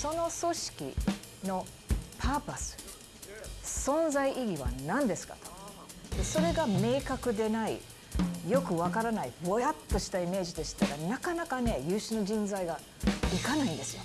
その組織のパーパス存在意義は何ですかとそれが明確でないよくわからないぼやっとしたイメージでしたらなかなかね優秀な人材がいかないんですよ。